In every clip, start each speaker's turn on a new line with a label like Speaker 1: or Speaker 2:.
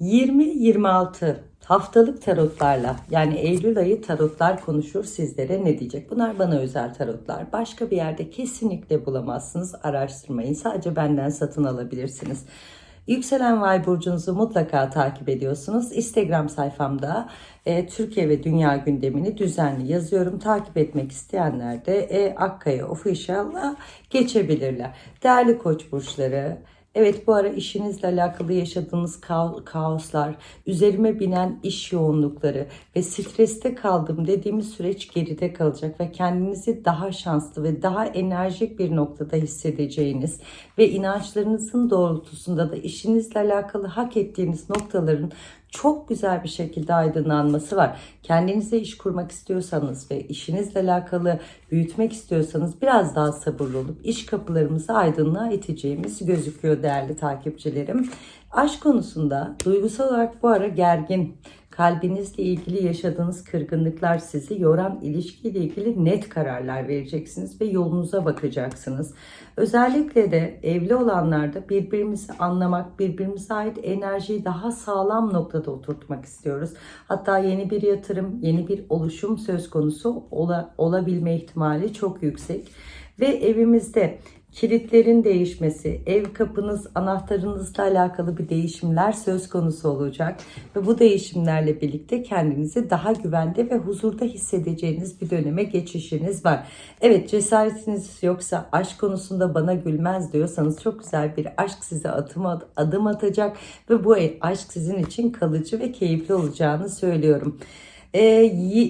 Speaker 1: 20-26 haftalık tarotlarla yani Eylül ayı tarotlar konuşur sizlere ne diyecek? Bunlar bana özel tarotlar. Başka bir yerde kesinlikle bulamazsınız. Araştırmayın. Sadece benden satın alabilirsiniz. Yükselen Vay burcunuzu mutlaka takip ediyorsunuz. Instagram sayfamda e, Türkiye ve dünya gündemini düzenli yazıyorum. Takip etmek isteyenler de e, Akkaya Official'a geçebilirler. Değerli koç burçları, Evet bu ara işinizle alakalı yaşadığınız kaoslar, üzerime binen iş yoğunlukları ve streste kaldım dediğimiz süreç geride kalacak ve kendinizi daha şanslı ve daha enerjik bir noktada hissedeceğiniz ve inançlarınızın doğrultusunda da işinizle alakalı hak ettiğiniz noktaların çok güzel bir şekilde aydınlanması var. Kendinize iş kurmak istiyorsanız ve işinizle alakalı büyütmek istiyorsanız biraz daha sabırlı olup iş kapılarımızı aydınlığa iteceğimiz gözüküyor değerli takipçilerim. Aşk konusunda duygusal olarak bu ara gergin, kalbinizle ilgili yaşadığınız kırgınlıklar sizi yoran ilişkiyle ilgili net kararlar vereceksiniz ve yolunuza bakacaksınız. Özellikle de evli olanlarda birbirimizi anlamak, birbirimize ait enerjiyi daha sağlam noktada oturtmak istiyoruz. Hatta yeni bir yatırım, yeni bir oluşum söz konusu ola, olabilme ihtimali çok yüksek. Ve evimizde kilitlerin değişmesi, ev kapınız, anahtarınızla alakalı bir değişimler söz konusu olacak. Ve bu değişimlerle birlikte kendinizi daha güvende ve huzurda hissedeceğiniz bir döneme geçişiniz var. Evet cesaretiniz yoksa aşk konusunda bana gülmez diyorsanız çok güzel bir aşk size adım, adım atacak ve bu aşk sizin için kalıcı ve keyifli olacağını söylüyorum. Ee,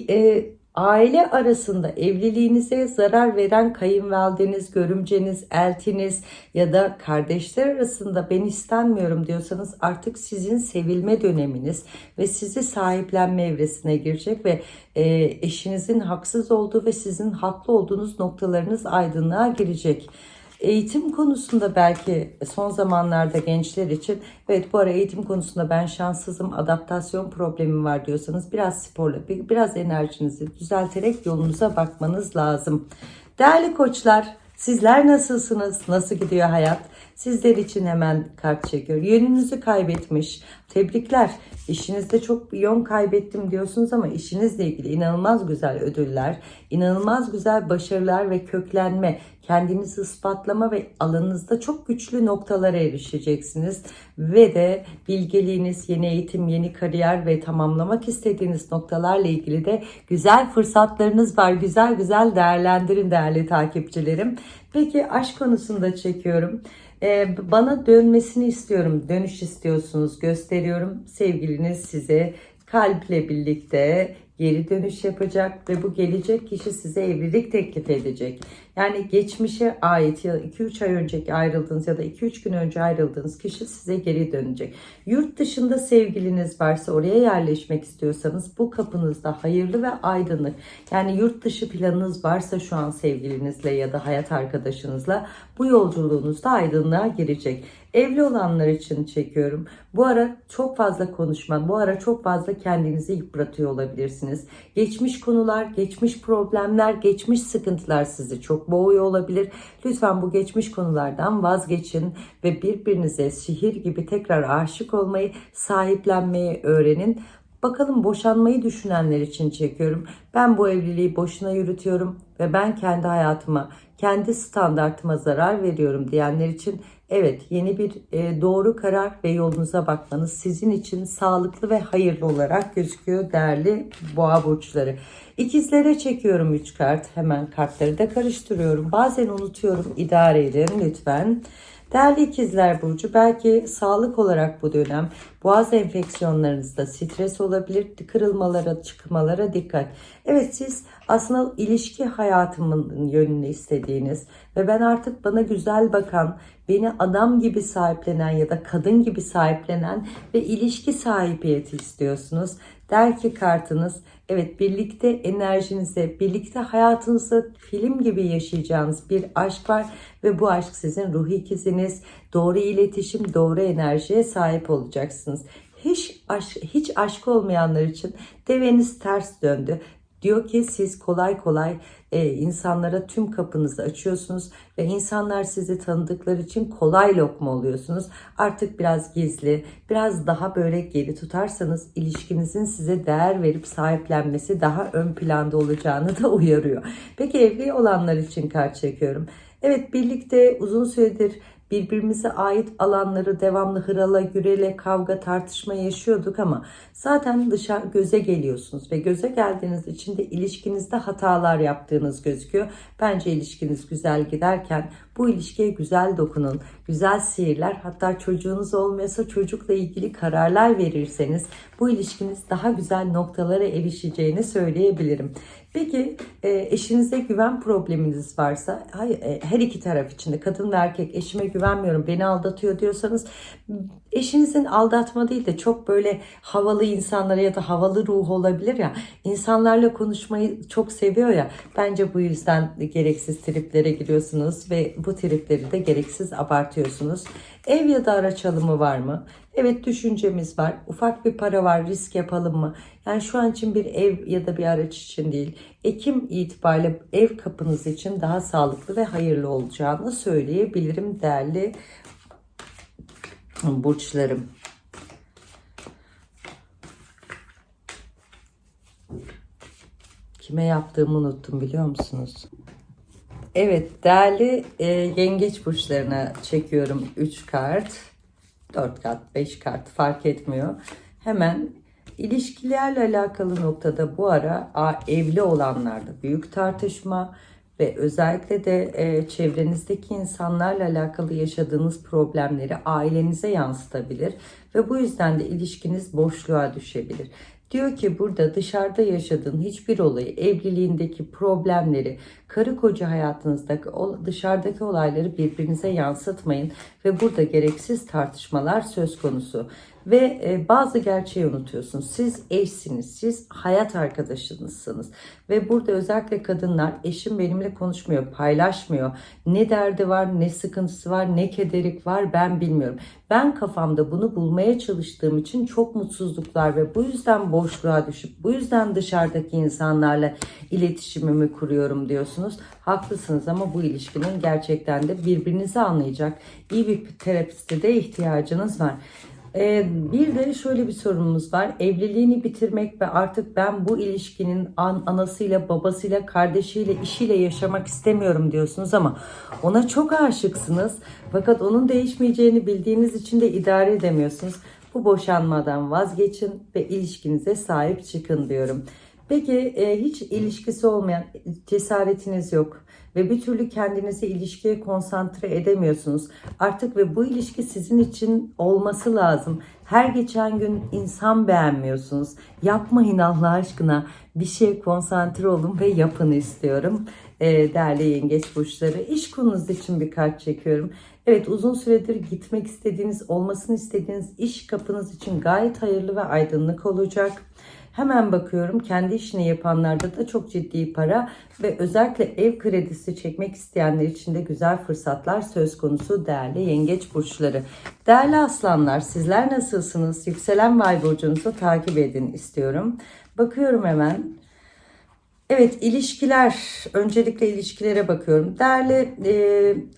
Speaker 1: e, aile arasında evliliğinize zarar veren kayınvalideniz, görümceniz, eltiniz ya da kardeşler arasında ben istenmiyorum diyorsanız artık sizin sevilme döneminiz ve sizi sahiplenme evresine girecek ve e, eşinizin haksız olduğu ve sizin haklı olduğunuz noktalarınız aydınlığa girecek. Eğitim konusunda belki son zamanlarda gençler için evet bu ara eğitim konusunda ben şanssızım, adaptasyon problemim var diyorsanız biraz sporla, biraz enerjinizi düzelterek yolunuza bakmanız lazım. Değerli koçlar, sizler nasılsınız? Nasıl gidiyor hayat? Sizler için hemen kart çekiyor. Yönünüzü kaybetmiş. Tebrikler. İşinizde çok yön kaybettim diyorsunuz ama işinizle ilgili inanılmaz güzel ödüller, inanılmaz güzel başarılar ve köklenme, kendinizi ispatlama ve alanınızda çok güçlü noktalara erişeceksiniz. Ve de bilgeliğiniz, yeni eğitim, yeni kariyer ve tamamlamak istediğiniz noktalarla ilgili de güzel fırsatlarınız var. Güzel güzel değerlendirin değerli takipçilerim. Peki aşk konusunda çekiyorum. Ee, bana dönmesini istiyorum. Dönüş istiyorsunuz. Gösteriyorum. Sevgiliniz size kalple birlikte geri dönüş yapacak ve bu gelecek kişi size evlilik teklif edecek. Yani geçmişe ait ya 2-3 ay önceki ayrıldığınız ya da 2-3 gün önce ayrıldığınız kişi size geri dönecek. Yurt dışında sevgiliniz varsa oraya yerleşmek istiyorsanız bu kapınızda hayırlı ve aydınlık. Yani yurt dışı planınız varsa şu an sevgilinizle ya da hayat arkadaşınızla bu yolculuğunuzda aydınlığa girecek. Evli olanlar için çekiyorum. Bu ara çok fazla konuşma, bu ara çok fazla kendinizi yıpratıyor olabilirsiniz. Geçmiş konular, geçmiş problemler, geçmiş sıkıntılar sizi çok boğuyor olabilir. Lütfen bu geçmiş konulardan vazgeçin ve birbirinize şehir gibi tekrar aşık olmayı, sahiplenmeyi öğrenin. Bakalım boşanmayı düşünenler için çekiyorum. Ben bu evliliği boşuna yürütüyorum ve ben kendi hayatıma, kendi standartıma zarar veriyorum diyenler için evet yeni bir e, doğru karar ve yolunuza bakmanız sizin için sağlıklı ve hayırlı olarak gözüküyor değerli boğa burçları. İkizlere çekiyorum 3 kart. Hemen kartları da karıştırıyorum. Bazen unutuyorum. İdare edin lütfen. Değerli ikizler burcu belki sağlık olarak bu dönem boğaz enfeksiyonlarınızda stres olabilir, kırılmalara, çıkmalara dikkat. Evet siz aslında ilişki hayatımın yönünü istediğiniz ve ben artık bana güzel bakan, beni adam gibi sahiplenen ya da kadın gibi sahiplenen ve ilişki sahibiyeti istiyorsunuz. Der ki kartınız evet birlikte enerjinize, birlikte hayatınızı film gibi yaşayacağınız bir aşk var ve bu aşk sizin ruh ikiziniz. Doğru iletişim, doğru enerjiye sahip olacaksınız. Hiç aşk, hiç aşk olmayanlar için deveniz ters döndü Diyor ki siz kolay kolay e, insanlara tüm kapınızı açıyorsunuz ve insanlar sizi tanıdıkları için kolay lokma oluyorsunuz. Artık biraz gizli, biraz daha böyle geri tutarsanız ilişkinizin size değer verip sahiplenmesi daha ön planda olacağını da uyarıyor. Peki evli olanlar için kart çekiyorum. Evet birlikte uzun süredir birbirimize ait alanları devamlı hırala, gürele, kavga, tartışma yaşıyorduk ama zaten dışarı göze geliyorsunuz ve göze geldiğiniz için de ilişkinizde hatalar yaptığınız gözüküyor. Bence ilişkiniz güzel giderken bu ilişkiye güzel dokunun, güzel sihirler hatta çocuğunuz olmuyorsa çocukla ilgili kararlar verirseniz bu ilişkiniz daha güzel noktalara erişeceğini söyleyebilirim. Peki e, eşinize güven probleminiz varsa e, her iki taraf için de kadın ve erkek eşime güvenmiyorum beni aldatıyor diyorsanız eşinizin aldatma değil de çok böyle havalı insanlara ya da havalı ruh olabilir ya insanlarla konuşmayı çok seviyor ya bence bu yüzden gereksiz triplere giriyorsunuz ve bu tripleri de gereksiz abartıyorsunuz. Ev ya da araç alımı var mı? Evet düşüncemiz var. Ufak bir para var. Risk yapalım mı? Yani şu an için bir ev ya da bir araç için değil. Ekim itibariyle ev kapınız için daha sağlıklı ve hayırlı olacağını söyleyebilirim değerli burçlarım. Kime yaptığımı unuttum biliyor musunuz? Evet değerli e, yengeç burçlarına çekiyorum 3 kart. 4 kart 5 kart fark etmiyor. Hemen ilişkilerle alakalı noktada bu ara a, evli olanlarda büyük tartışma ve özellikle de e, çevrenizdeki insanlarla alakalı yaşadığınız problemleri ailenize yansıtabilir ve bu yüzden de ilişkiniz boşluğa düşebilir. Diyor ki burada dışarıda yaşadığın hiçbir olayı, evliliğindeki problemleri, karı koca hayatınızdaki dışarıdaki olayları birbirinize yansıtmayın ve burada gereksiz tartışmalar söz konusu. Ve e, bazı gerçeği unutuyorsunuz. Siz eşsiniz, siz hayat arkadaşınızsınız. Ve burada özellikle kadınlar eşim benimle konuşmuyor, paylaşmıyor. Ne derdi var, ne sıkıntısı var, ne kederik var ben bilmiyorum. Ben kafamda bunu bulmaya çalıştığım için çok mutsuzluklar ve bu yüzden boşluğa düşüp bu yüzden dışarıdaki insanlarla iletişimimi kuruyorum diyorsunuz. Haklısınız ama bu ilişkinin gerçekten de birbirinizi anlayacak iyi bir terapiste de ihtiyacınız var. Ee, bir de şöyle bir sorunumuz var. Evliliğini bitirmek ve artık ben bu ilişkinin an, anasıyla, babasıyla, kardeşiyle, işiyle yaşamak istemiyorum diyorsunuz ama ona çok aşıksınız. Fakat onun değişmeyeceğini bildiğiniz için de idare edemiyorsunuz. Bu boşanmadan vazgeçin ve ilişkinize sahip çıkın diyorum. Peki e, hiç ilişkisi olmayan cesaretiniz yok ve bir türlü kendinizi ilişkiye konsantre edemiyorsunuz. Artık ve bu ilişki sizin için olması lazım. Her geçen gün insan beğenmiyorsunuz. Yapmayın Allah aşkına. Bir şeye konsantre olun ve yapın istiyorum. E, değerli yengeç burçları. İş konunuz için bir kart çekiyorum. Evet uzun süredir gitmek istediğiniz, olmasını istediğiniz iş kapınız için gayet hayırlı ve aydınlık olacak. Hemen bakıyorum kendi işini yapanlarda da çok ciddi para ve özellikle ev kredisi çekmek isteyenler için de güzel fırsatlar söz konusu değerli yengeç burçları. Değerli aslanlar sizler nasılsınız? Yükselen vay burcunuzu takip edin istiyorum. Bakıyorum hemen. Evet ilişkiler, öncelikle ilişkilere bakıyorum. Değerli e,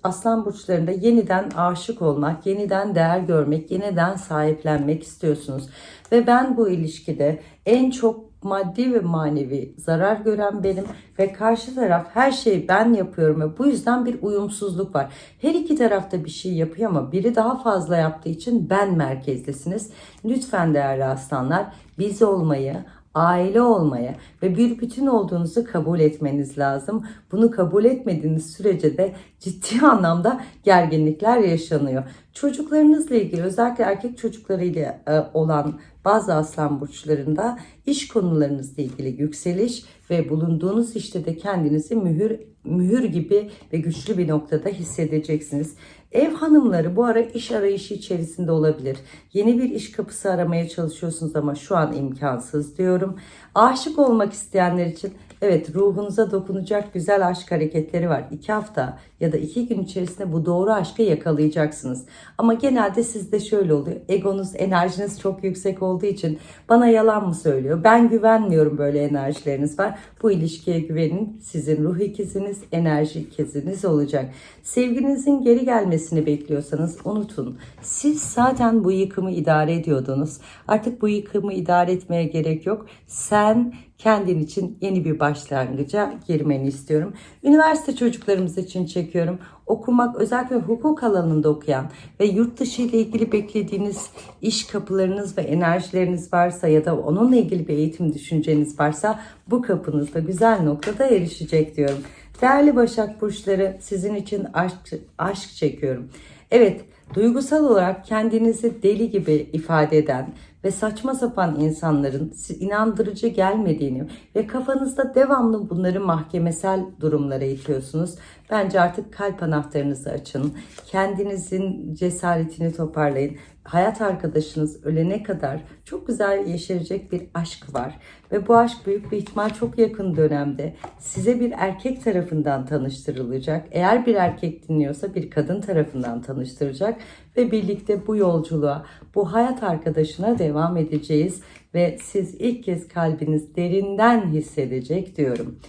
Speaker 1: aslan burçlarında yeniden aşık olmak, yeniden değer görmek, yeniden sahiplenmek istiyorsunuz. Ve ben bu ilişkide en çok maddi ve manevi zarar gören benim ve karşı taraf her şeyi ben yapıyorum ve bu yüzden bir uyumsuzluk var. Her iki tarafta bir şey yapıyor ama biri daha fazla yaptığı için ben merkezlisiniz. Lütfen değerli aslanlar biz olmayı, aile olmaya ve bir bütün olduğunuzu kabul etmeniz lazım. Bunu kabul etmediğiniz sürece de ciddi anlamda gerginlikler yaşanıyor. Çocuklarınızla ilgili özellikle erkek çocuklarıyla e, olan bazı aslan burçlarında iş konularınızla ilgili yükseliş ve bulunduğunuz işte de kendinizi mühür mühür gibi ve güçlü bir noktada hissedeceksiniz. Ev hanımları bu ara iş arayışı içerisinde olabilir. Yeni bir iş kapısı aramaya çalışıyorsunuz ama şu an imkansız diyorum. Aşık olmak isteyenler için evet ruhunuza dokunacak güzel aşk hareketleri var. İki hafta ya da iki gün içerisinde bu doğru aşkı yakalayacaksınız. Ama genelde sizde şöyle oluyor. Egonuz, enerjiniz çok yüksek olduğu için bana yalan mı söylüyor? Ben güvenmiyorum böyle enerjileriniz var. Bu ilişkiye güvenin. Sizin ruh ikiziniz, enerji ikiziniz olacak. Sevginizin geri gelmesini bekliyorsanız unutun. Siz zaten bu yıkımı idare ediyordunuz. Artık bu yıkımı idare etmeye gerek yok. Sen kendin için yeni bir başlangıca girmeni istiyorum. Üniversite çocuklarımız için çekiyorum. Okumak özellikle hukuk alanında okuyan ve yurt dışı ile ilgili beklediğiniz iş kapılarınız ve enerjileriniz varsa ya da onunla ilgili bir eğitim düşünceniz varsa bu kapınızda güzel noktada erişecek diyorum. Değerli Başak Burçları sizin için aşk, aşk çekiyorum. Evet duygusal olarak kendinizi deli gibi ifade eden ve saçma sapan insanların inandırıcı gelmediğini ve kafanızda devamlı bunları mahkemesel durumlara itiyorsunuz. Bence artık kalp anahtarınızı açın. Kendinizin cesaretini toparlayın. Hayat arkadaşınız ölene kadar çok güzel yeşerecek bir aşk var. Ve bu aşk büyük bir ihtimal çok yakın dönemde size bir erkek tarafından tanıştırılacak. Eğer bir erkek dinliyorsa bir kadın tarafından tanıştıracak ve birlikte bu yolculuğa, bu hayat arkadaşına devam edeceğiz ve siz ilk kez kalbiniz derinden hissedecek diyorum.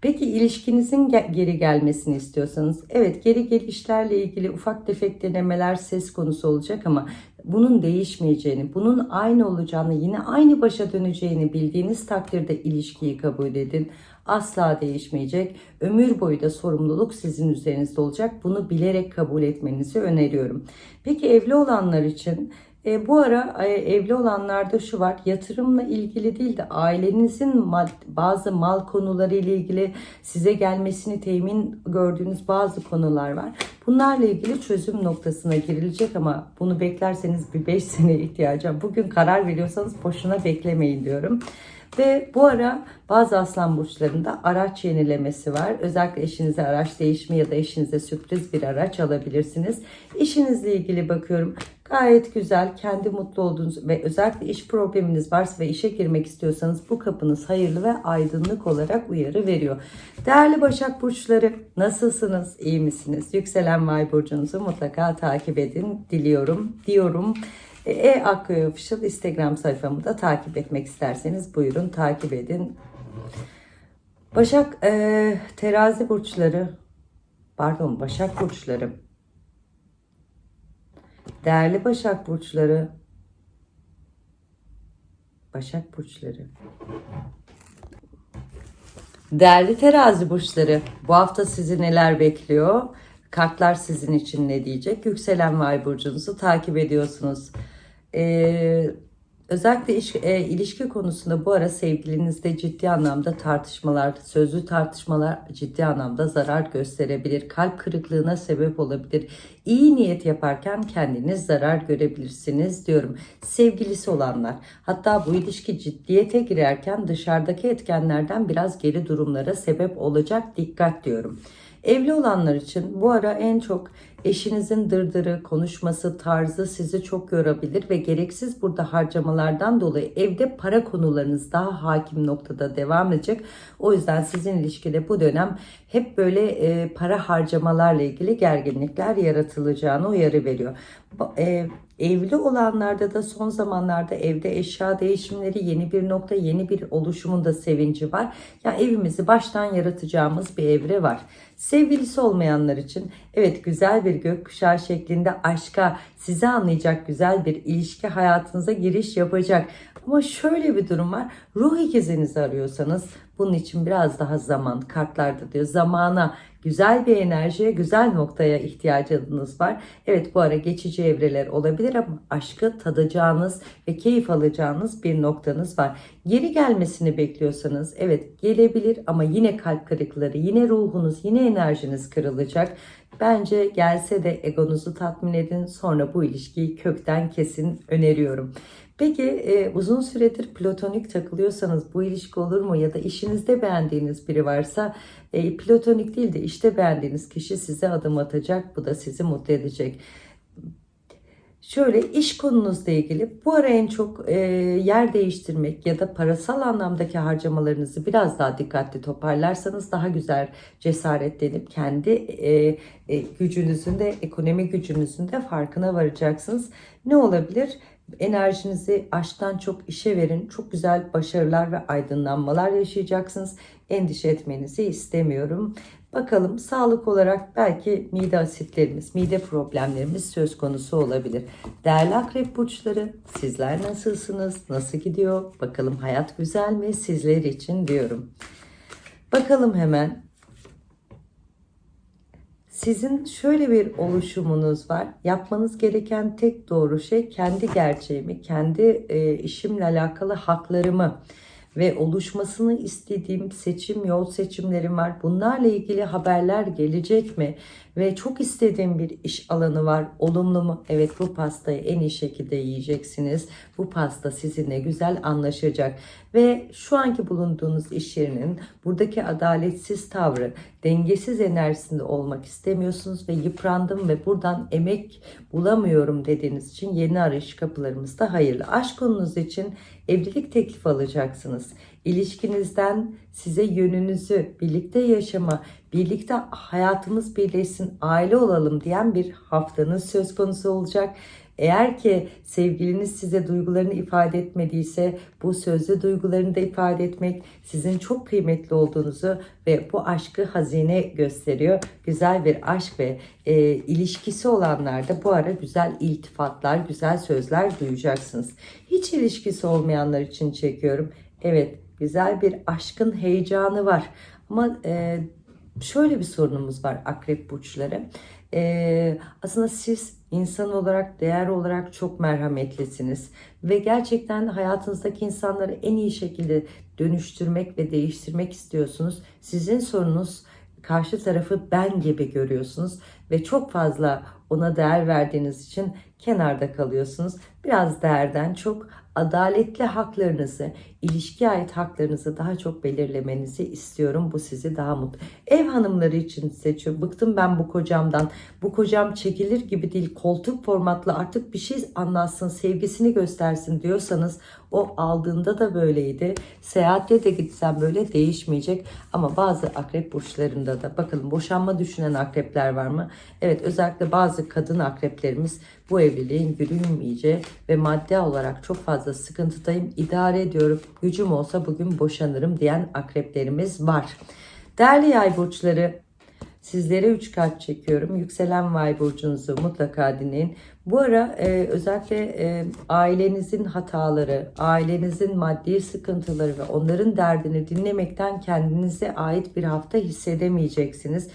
Speaker 1: Peki ilişkinizin geri gelmesini istiyorsanız evet geri gelişlerle ilgili ufak tefek denemeler ses konusu olacak ama bunun değişmeyeceğini, bunun aynı olacağını, yine aynı başa döneceğini bildiğiniz takdirde ilişkiyi kabul edin. Asla değişmeyecek. Ömür boyu da sorumluluk sizin üzerinizde olacak. Bunu bilerek kabul etmenizi öneriyorum. Peki evli olanlar için e, bu ara e, evli olanlarda şu var yatırımla ilgili değil de ailenizin mal, bazı mal konuları ile ilgili size gelmesini temin gördüğünüz bazı konular var. Bunlarla ilgili çözüm noktasına girilecek ama bunu beklerseniz bir 5 sene ihtiyacım. Bugün karar veriyorsanız boşuna beklemeyin diyorum. Ve bu ara bazı aslan burçlarında araç yenilemesi var. Özellikle eşinize araç değişimi ya da eşinize sürpriz bir araç alabilirsiniz. İşinizle ilgili bakıyorum. Gayet güzel, kendi mutlu olduğunuz ve özellikle iş probleminiz varsa ve işe girmek istiyorsanız bu kapınız hayırlı ve aydınlık olarak uyarı veriyor. Değerli Başak Burçları nasılsınız, iyi misiniz? Yükselen Vay Burcunuzu mutlaka takip edin diliyorum, diyorum. E Akköy Official Instagram sayfamı da takip etmek isterseniz buyurun takip edin. Başak e, terazi burçları pardon Başak burçları değerli Başak burçları Başak burçları Değerli terazi burçları bu hafta sizi neler bekliyor? Kartlar sizin için ne diyecek? Yükselen Vay burcunuzu takip ediyorsunuz. Ee, özellikle iş, e, ilişki konusunda bu ara sevgilinizde ciddi anlamda tartışmalar, sözlü tartışmalar ciddi anlamda zarar gösterebilir. Kalp kırıklığına sebep olabilir. İyi niyet yaparken kendiniz zarar görebilirsiniz diyorum. Sevgilisi olanlar hatta bu ilişki ciddiyete girerken dışarıdaki etkenlerden biraz geri durumlara sebep olacak dikkat diyorum. Evli olanlar için bu ara en çok eşinizin dırdırı, konuşması, tarzı sizi çok yorabilir ve gereksiz burada harcamalardan dolayı evde para konularınız daha hakim noktada devam edecek. O yüzden sizin ilişkide bu dönem hep böyle e, para harcamalarla ilgili gerginlikler yaratılacağını uyarı veriyor. E, Evli olanlarda da son zamanlarda evde eşya değişimleri yeni bir nokta, yeni bir oluşumun da sevinci var. Ya yani evimizi baştan yaratacağımız bir evre var. Sevgilisi olmayanlar için evet güzel bir gökkuşağı şeklinde aşka sizi anlayacak güzel bir ilişki hayatınıza giriş yapacak. Ama şöyle bir durum var. Ruh ikizinizi arıyorsanız bunun için biraz daha zaman kartlarda diyor. Zamana, güzel bir enerjiye, güzel noktaya ihtiyacınız var. Evet bu ara geçici evreler olabilir ama aşkı tadacağınız ve keyif alacağınız bir noktanız var. Geri gelmesini bekliyorsanız evet gelebilir ama yine kalp kırıkları, yine ruhunuz, yine enerjiniz kırılacak. Bence gelse de egonuzu tatmin edin sonra bu ilişkiyi kökten kesin öneriyorum. Peki e, uzun süredir platonik takılıyorsanız bu ilişki olur mu? Ya da işinizde beğendiğiniz biri varsa e, platonik değil de işte beğendiğiniz kişi size adım atacak. Bu da sizi mutlu edecek. Şöyle iş konunuzla ilgili bu ara en çok e, yer değiştirmek ya da parasal anlamdaki harcamalarınızı biraz daha dikkatli toparlarsanız daha güzel cesaretlenip kendi e, e, gücünüzün de ekonomi gücünüzün de farkına varacaksınız. Ne olabilir? Enerjinizi aşktan çok işe verin. Çok güzel başarılar ve aydınlanmalar yaşayacaksınız. Endişe etmenizi istemiyorum. Bakalım sağlık olarak belki mide asitlerimiz, mide problemlerimiz söz konusu olabilir. Değerli akrep burçları sizler nasılsınız? Nasıl gidiyor? Bakalım hayat güzel mi sizler için diyorum. Bakalım hemen sizin şöyle bir oluşumunuz var. Yapmanız gereken tek doğru şey kendi gerçeğimi, kendi e, işimle alakalı haklarımı ve oluşmasını istediğim seçim yol seçimlerim var. Bunlarla ilgili haberler gelecek mi? Ve çok istediğim bir iş alanı var. Olumlu mu? Evet bu pastayı en iyi şekilde yiyeceksiniz. Bu pasta sizinle güzel anlaşacak. Ve şu anki bulunduğunuz iş yerinin buradaki adaletsiz tavrı, dengesiz enerjisinde olmak istemiyorsunuz ve yıprandım ve buradan emek bulamıyorum dediğiniz için yeni arayış kapılarımız da hayırlı. Aşk konunuz için evlilik teklifi alacaksınız. İlişkinizden size yönünüzü, birlikte yaşama, birlikte hayatımız birleşsin, aile olalım diyen bir haftanız söz konusu olacak. Eğer ki sevgiliniz size duygularını ifade etmediyse bu sözlü duygularını da ifade etmek sizin çok kıymetli olduğunuzu ve bu aşkı hazine gösteriyor. Güzel bir aşk ve e, ilişkisi olanlar da bu ara güzel iltifatlar, güzel sözler duyacaksınız. Hiç ilişkisi olmayanlar için çekiyorum. Evet güzel bir aşkın heyecanı var ama e, şöyle bir sorunumuz var akrep burçları. Ee, aslında siz insan olarak, değer olarak çok merhametlisiniz. Ve gerçekten hayatınızdaki insanları en iyi şekilde dönüştürmek ve değiştirmek istiyorsunuz. Sizin sorunuz karşı tarafı ben gibi görüyorsunuz ve çok fazla ona değer verdiğiniz için kenarda kalıyorsunuz. Biraz değerden çok adaletli haklarınızı, ilişkiye ait haklarınızı daha çok belirlemenizi istiyorum. Bu sizi daha mutlu. Ev hanımları için seçiyorum. Bıktım ben bu kocamdan. Bu kocam çekilir gibi değil. Koltuk formatlı artık bir şey anlatsın, sevgisini göstersin diyorsanız o aldığında da böyleydi. Seyahatte de gitsem böyle değişmeyecek. Ama bazı akrep burçlarında da bakalım boşanma düşünen akrepler var mı? Evet özellikle bazı kadın akreplerimiz bu evliliğin yürümeyeceği ve madde olarak çok fazla sıkıntıdayım. idare ediyorum. Gücüm olsa bugün boşanırım diyen akreplerimiz var. Değerli yay burçları Sizlere 3 kart çekiyorum. Yükselen Vay burcunuzu mutlaka dinleyin. Bu ara e, özellikle e, ailenizin hataları, ailenizin maddi sıkıntıları ve onların derdini dinlemekten kendinize ait bir hafta hissedemeyeceksiniz.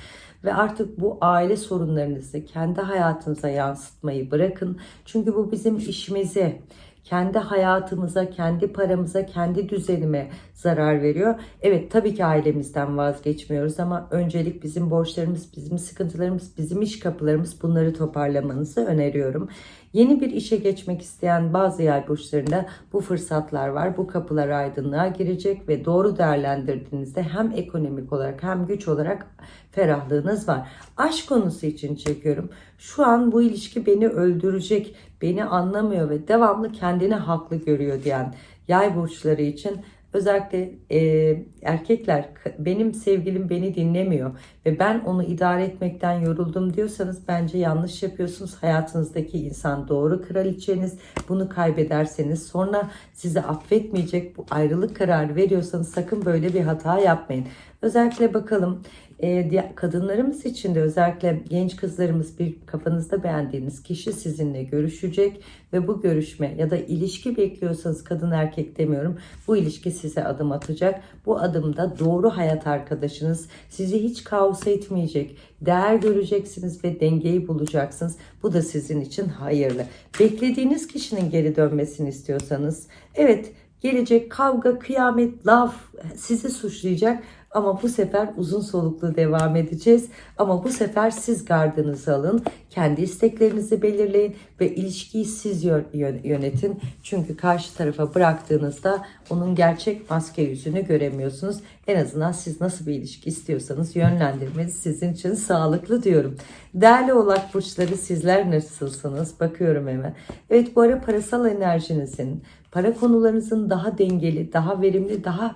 Speaker 1: Ve artık bu aile sorunlarınızı kendi hayatınıza yansıtmayı bırakın. Çünkü bu bizim işimize, kendi hayatımıza, kendi paramıza, kendi düzenime zarar veriyor. Evet tabii ki ailemizden vazgeçmiyoruz ama öncelik bizim borçlarımız, bizim sıkıntılarımız, bizim iş kapılarımız bunları toparlamanızı öneriyorum. Yeni bir işe geçmek isteyen bazı yay burçlarında bu fırsatlar var. Bu kapılar aydınlığa girecek ve doğru değerlendirdiğinizde hem ekonomik olarak hem güç olarak ferahlığınız var. Aşk konusu için çekiyorum. Şu an bu ilişki beni öldürecek, beni anlamıyor ve devamlı kendini haklı görüyor diyen yay burçları için Özellikle e, erkekler benim sevgilim beni dinlemiyor ve ben onu idare etmekten yoruldum diyorsanız bence yanlış yapıyorsunuz. Hayatınızdaki insan doğru kraliçeniz bunu kaybederseniz sonra sizi affetmeyecek bu ayrılık kararı veriyorsanız sakın böyle bir hata yapmayın. Özellikle bakalım e, kadınlarımız için de özellikle genç kızlarımız bir kafanızda beğendiğiniz kişi sizinle görüşecek ve bu görüşme ya da ilişki bekliyorsanız kadın erkek demiyorum bu ilişki size adım atacak. Bu adımda doğru hayat arkadaşınız sizi hiç kaosa itmeyecek. Değer göreceksiniz ve dengeyi bulacaksınız. Bu da sizin için hayırlı. Beklediğiniz kişinin geri dönmesini istiyorsanız evet gelecek kavga, kıyamet, laf sizi suçlayacak ama bu sefer uzun soluklu devam edeceğiz. Ama bu sefer siz gardınızı alın. Kendi isteklerinizi belirleyin ve ilişkiyi siz yö- yö- yönetin. Çünkü karşı tarafa bıraktığınızda onun gerçek maske yüzünü göremiyorsunuz. En azından siz nasıl bir ilişki istiyorsanız yönlendirmeniz sizin için sağlıklı diyorum. Değerli oğlak burçları sizler nasılsınız? Bakıyorum hemen. Evet bu ara parasal enerjinizin, para konularınızın daha dengeli, daha verimli, daha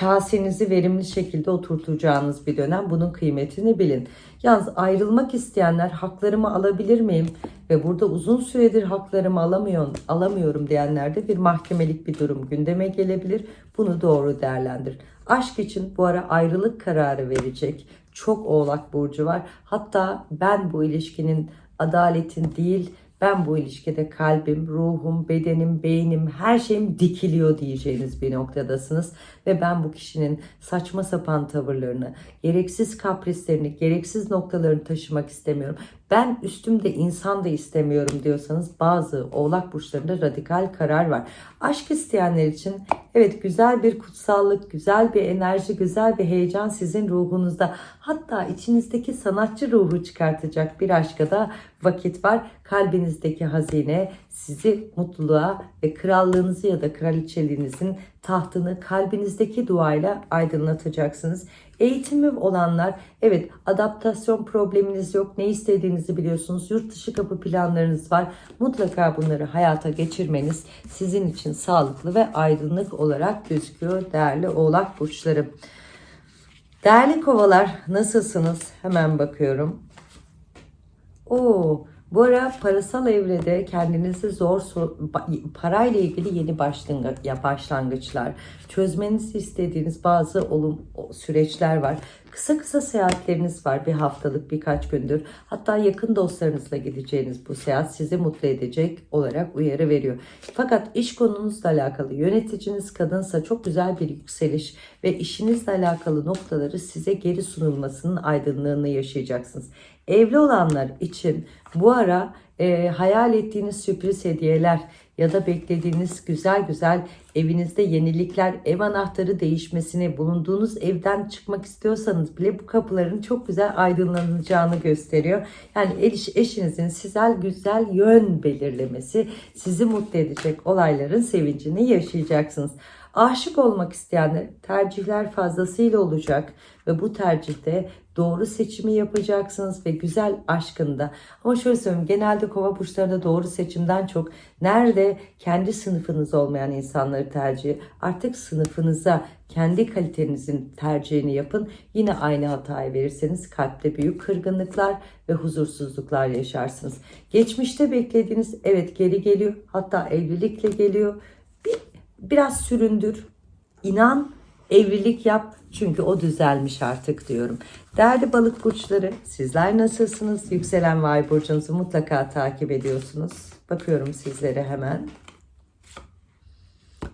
Speaker 1: kasenizi verimli şekilde oturtacağınız bir dönem. Bunun kıymetini bilin. Yalnız ayrılmak isteyenler haklarımı alabilir miyim? Ve burada uzun süredir haklarımı alamıyorum, alamıyorum diyenlerde bir mahkemelik bir durum gündeme gelebilir. Bunu doğru değerlendir. Aşk için bu ara ayrılık kararı verecek çok oğlak burcu var. Hatta ben bu ilişkinin adaletin değil ben bu ilişkide kalbim, ruhum, bedenim, beynim, her şeyim dikiliyor diyeceğiniz bir noktadasınız. Ve ben bu kişinin saçma sapan tavırlarını, gereksiz kaprislerini, gereksiz noktalarını taşımak istemiyorum. Ben üstümde insan da istemiyorum diyorsanız bazı oğlak burçlarında radikal karar var. Aşk isteyenler için evet güzel bir kutsallık, güzel bir enerji, güzel bir heyecan sizin ruhunuzda. Hatta içinizdeki sanatçı ruhu çıkartacak bir aşka da vakit var. Kalbinizdeki hazine sizi mutluluğa ve krallığınızı ya da kraliçeliğinizin tahtını kalbinizdeki duayla aydınlatacaksınız. Eğitimi olanlar evet adaptasyon probleminiz yok. Ne istediğinizi biliyorsunuz. Yurt dışı kapı planlarınız var. Mutlaka bunları hayata geçirmeniz sizin için sağlıklı ve aydınlık olarak gözüküyor değerli oğlak burçları. Değerli kovalar nasılsınız? Hemen bakıyorum. Oo, bu ara parasal evrede kendinizi zor parayla ilgili yeni başlangıçlar, çözmenizi istediğiniz bazı olum süreçler var. Kısa kısa seyahatleriniz var bir haftalık birkaç gündür. Hatta yakın dostlarınızla gideceğiniz bu seyahat sizi mutlu edecek olarak uyarı veriyor. Fakat iş konunuzla alakalı yöneticiniz kadınsa çok güzel bir yükseliş ve işinizle alakalı noktaları size geri sunulmasının aydınlığını yaşayacaksınız. Evli olanlar için bu ara e, hayal ettiğiniz sürpriz hediyeler ya da beklediğiniz güzel güzel evinizde yenilikler, ev anahtarı değişmesini, bulunduğunuz evden çıkmak istiyorsanız bile bu kapıların çok güzel aydınlanacağını gösteriyor. Yani eş, eşinizin size güzel yön belirlemesi sizi mutlu edecek olayların sevincini yaşayacaksınız. Aşık olmak isteyenler tercihler fazlasıyla olacak ve bu tercihte doğru seçimi yapacaksınız ve güzel aşkında. Ama şöyle söyleyeyim genelde kova burçlarında doğru seçimden çok nerede kendi sınıfınız olmayan insanları tercih artık sınıfınıza kendi kalitenizin tercihini yapın. Yine aynı hatayı verirseniz kalpte büyük kırgınlıklar ve huzursuzluklar yaşarsınız. Geçmişte beklediğiniz evet geri geliyor hatta evlilikle geliyor. Bir, biraz süründür. İnan evlilik yap çünkü o düzelmiş artık diyorum. Değerli balık burçları sizler nasılsınız? Yükselen vay burcunuzu mutlaka takip ediyorsunuz. Bakıyorum sizlere hemen.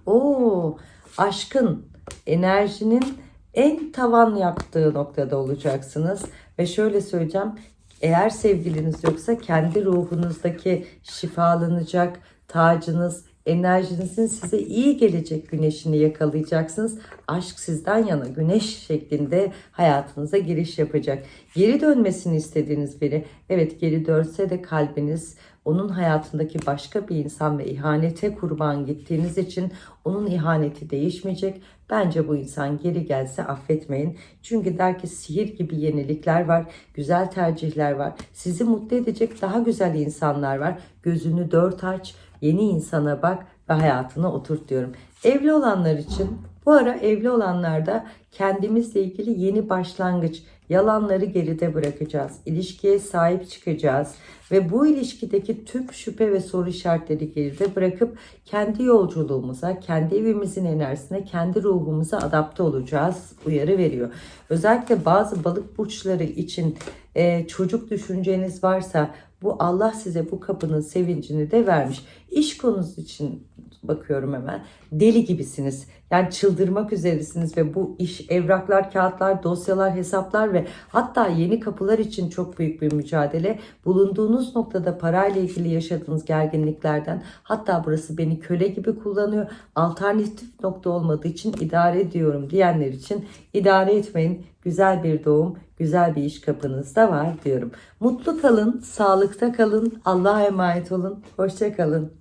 Speaker 1: Oo, aşkın, enerjinin en tavan yaptığı noktada olacaksınız. Ve şöyle söyleyeceğim. Eğer sevgiliniz yoksa kendi ruhunuzdaki şifalanacak tacınız, enerjinizin size iyi gelecek güneşini yakalayacaksınız. Aşk sizden yana güneş şeklinde hayatınıza giriş yapacak. Geri dönmesini istediğiniz biri evet geri dönse de kalbiniz onun hayatındaki başka bir insan ve ihanete kurban gittiğiniz için onun ihaneti değişmeyecek. Bence bu insan geri gelse affetmeyin. Çünkü der ki sihir gibi yenilikler var, güzel tercihler var. Sizi mutlu edecek daha güzel insanlar var. Gözünü dört aç, yeni insana bak ve hayatına oturt diyorum. Evli olanlar için bu ara evli olanlarda kendimizle ilgili yeni başlangıç, yalanları geride bırakacağız. İlişkiye sahip çıkacağız ve bu ilişkideki tüm şüphe ve soru işaretleri geride bırakıp kendi yolculuğumuza, kendi evimizin enerjisine, kendi ruhumuza adapte olacağız uyarı veriyor. Özellikle bazı balık burçları için e, çocuk düşünceniz varsa bu Allah size bu kapının sevincini de vermiş. İş konusu için bakıyorum hemen. Deli gibisiniz. Yani çıldırmak üzeresiniz ve bu iş evraklar, kağıtlar, dosyalar, hesaplar ve hatta yeni kapılar için çok büyük bir mücadele. Bulunduğunuz noktada parayla ilgili yaşadığınız gerginliklerden hatta burası beni köle gibi kullanıyor. Alternatif nokta olmadığı için idare ediyorum diyenler için idare etmeyin. güzel bir doğum, güzel bir iş kapınızda var diyorum. Mutlu kalın, sağlıkta kalın, Allah'a emanet olun, hoşça kalın.